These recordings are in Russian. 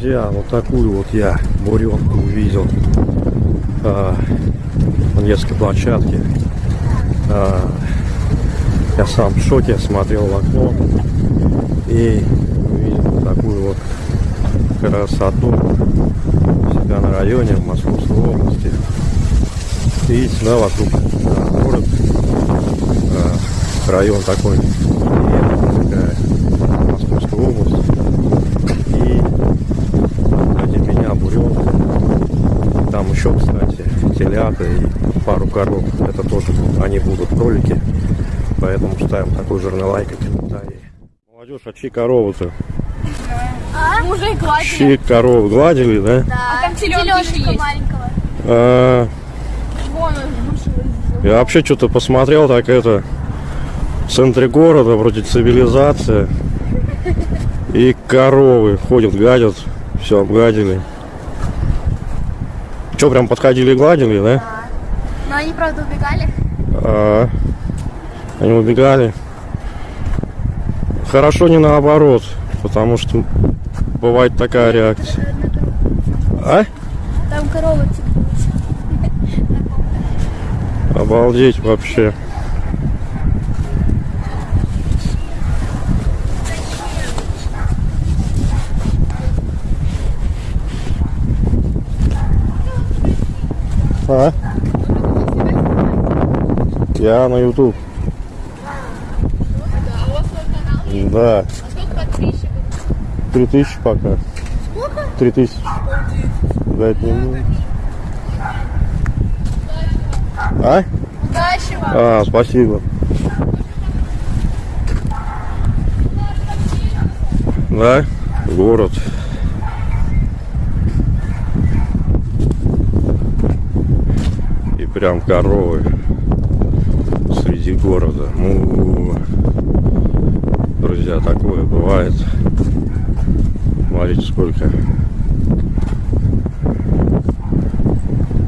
друзья, вот такую вот я буренку увидел а, на детской площадке. А, я сам в шоке смотрел в окно и увидел такую вот красоту себя на районе в Московской области. Видите, да, вокруг город, а, район такой, такая Московская область. И ради меня буренка. Там еще, кстати, телята и пару коров. Это тоже они будут кролики. Поэтому ставим такой жирный лайк и комментарий. Молодежь, а чьи коровы-то? А? Мы уже и гладили. Чьи коровы гладили, да? Да. А там теленочка маленького. А, Вон он вышел из я вообще что-то посмотрел, так это в центре города, вроде цивилизация. И коровы ходят, гадят. Все, обгадили. Че, прям подходили и гладили, да? Но они, правда, убегали. А, они убегали. Хорошо не наоборот, потому что бывает такая реакция. А? Там корова типа. Обалдеть вообще. А? Я на YouTube. Да. А сколько подписчиков? Три тысячи пока. Сколько? Три тысячи. Да, это не. А? Удачи вам. А, спасибо. Да, город. И прям коровы среди города. Ну, друзья, такое бывает. Смотрите, сколько.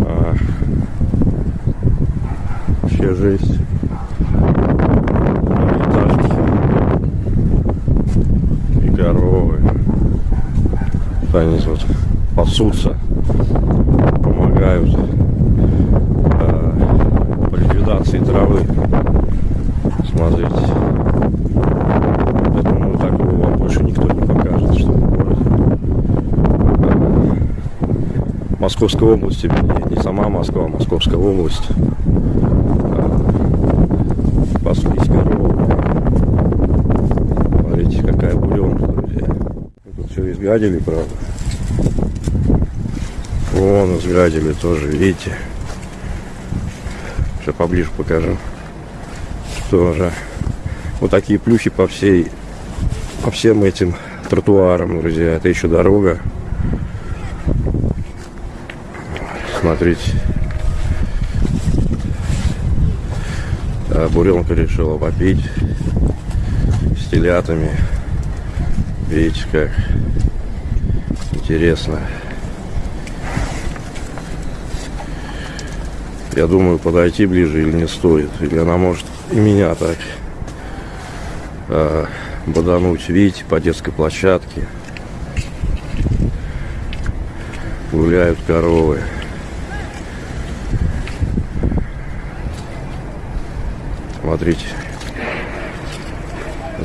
А, вообще жесть. Этажки. И коровы. Они вот пасутся, помогают ликвидации травы. Смотрите. Я думаю, такого вам больше никто не покажет, что. Э, Московской области, вернее, не сама Москва, а Московская область. Паслись коровы. Смотрите, какая буренка, друзья. Тут все изгадили, правда. Вон изгадили тоже, видите. Сейчас поближе покажу. Тоже. Вот такие плюхи по всей, по всем этим тротуарам, друзья. Это еще дорога. Смотрите. А буренка решила попить с телятами. Видите, как интересно. Я думаю, подойти ближе или не стоит. Или она может и меня так э, бодануть. Видите, по детской площадке. Гуляют коровы. Смотрите.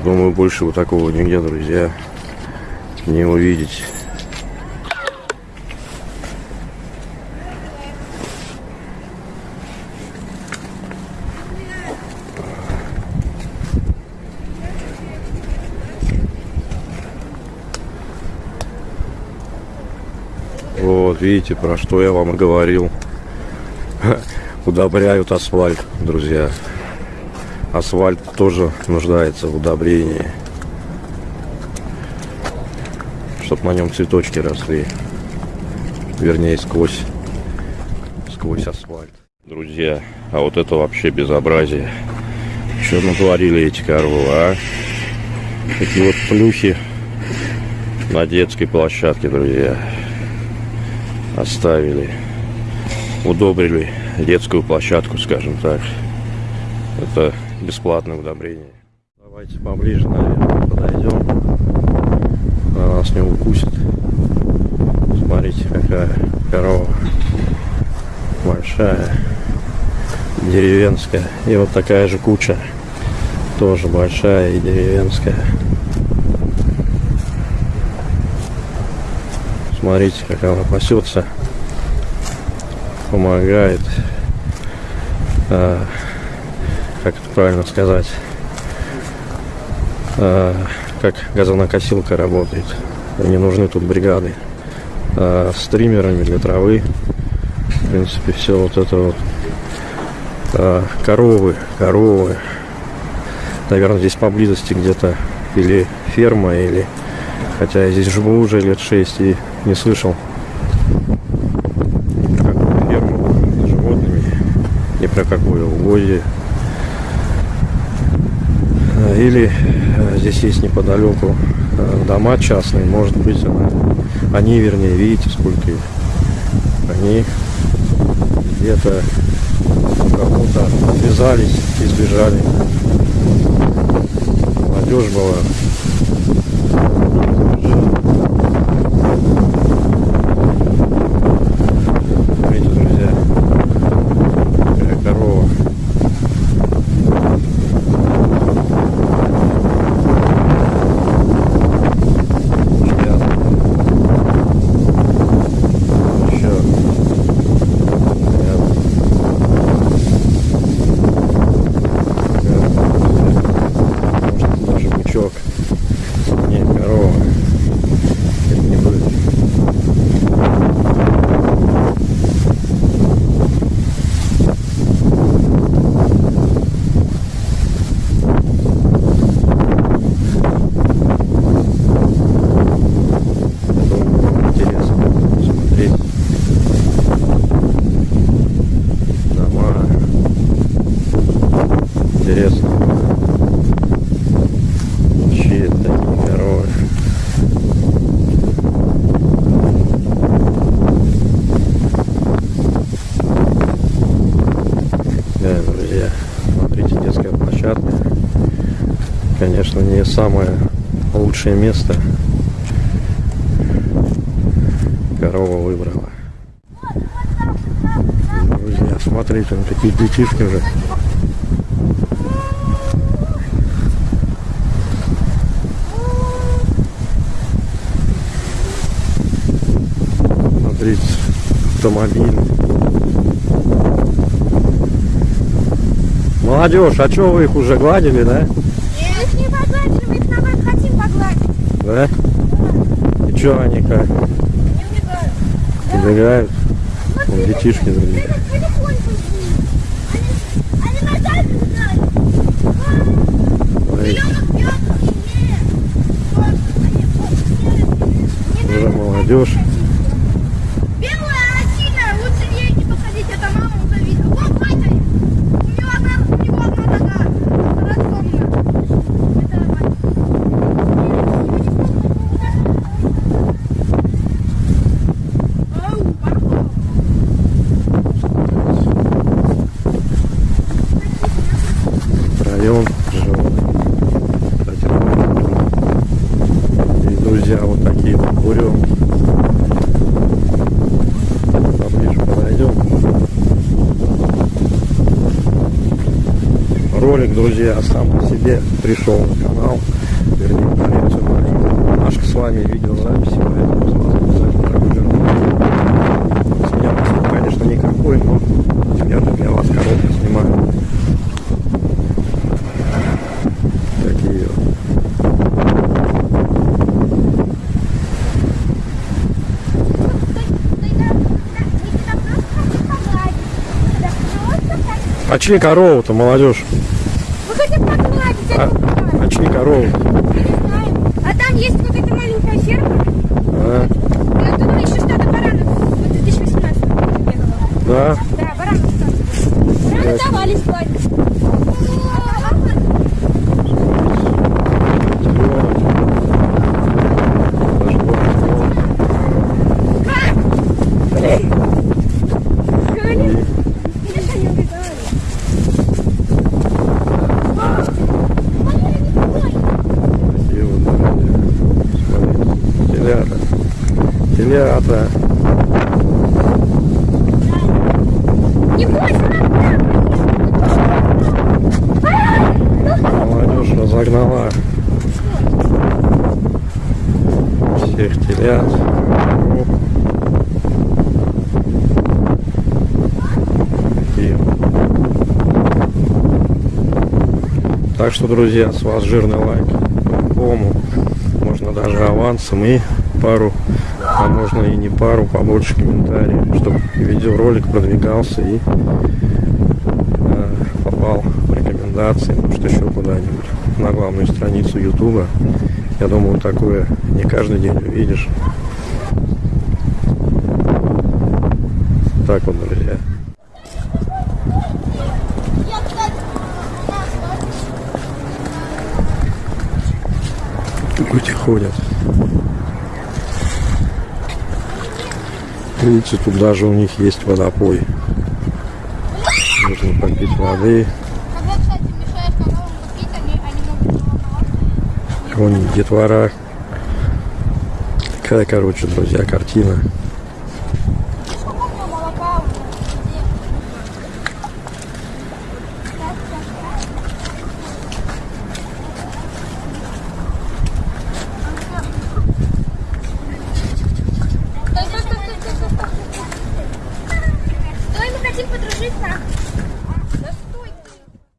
Думаю, больше вот такого нигде, друзья, не увидеть. Вот, видите, про что я вам и говорил. Удобряют асфальт, друзья. Асфальт тоже нуждается в удобрении. Чтоб на нем цветочки росли. Вернее, сквозь, сквозь асфальт. Друзья, а вот это вообще безобразие. Что натворили эти коровы, а? Такие вот плюхи на детской площадке, друзья. Оставили. Удобрили детскую площадку, скажем так. Это бесплатное удобрение. Давайте поближе, наверное, подойдем. Она нас не укусит. Смотрите, какая корова. Большая. Деревенская. И вот такая же куча. Тоже большая и деревенская. Смотрите, как она пасется. Помогает. А, как это правильно сказать? А, как газонокосилка работает. Не нужны тут бригады. А, с триммерами для травы. В принципе, все вот это вот. А, коровы, коровы. Наверное, здесь поблизости где-то или ферма, или... Хотя я здесь живу уже лет шесть и не слышал ни про какую ферму с животными, ни про какое угодье. Или э, здесь есть неподалеку э, дома частные, может быть, она, они, вернее, видите, сколько их. Они где-то кому-то отвязались и сбежали. Молодежь была. Смотрите, друзья, какая корова. Ребят. Еще. Ребят. Может даже бычок. Не, корова. Это не будет. Думаю, интересно смотреть. Дома. Интересно. Чьи это такие коровы? Да, друзья, смотрите, детская площадка. Конечно, не самое лучшее место. Корова выбрала. Друзья, смотрите, ну такие детишки уже. Смотрите, автомобиль. Молодежь, а что вы их уже гладили, да? Нет, не погладим, их наоборот хотим погладить. Да? И что они как? Убегают. Вон детишки, друзья. Потихоньку Они, они назад убегают. Смотрите, Пьет, пьет, нет. Вот, они, вот, уже молодежь. Белая, она сильная, лучше ей не подходить, это мама уже видела. Вот, Ваня, у него одна, у него одна нога разломана. Это Ваня. Ау, папа. Втроем живут. Потихоньку. И друзья, вот буренки. Поближе подойдем. Ролик, друзья, сам по себе пришел на канал. Вернее, маленькую. Машка с вами видеозаписи, поэтому с вас обязательно регулярно. С меня посыл, конечно, никакой, но я же для вас коротко снимаю. Такие вот. Очни корову-то, молодежь. Мы хотим погладить, А, а очни корову. Не знаю. А там есть вот эта маленькая ферма. А, И оттуда еще что-то баранов в 2018 году да. Да, баранов. Бараны давали спать. нагнала всех телят. Так что, друзья, с вас жирный лайк. По-любому. Можно даже авансом и пару а можно и не пару, побольше комментариев, чтобы видеоролик продвигался и э, попал в рекомендации, может еще куда-нибудь на главную страницу Ютуба. Я думаю, такое не каждый день увидишь. Так вот, друзья. Люди ходят. Видите, тут даже у них есть водопой. Нужно попить воды. Вон детвора. Такая, короче, друзья, картина.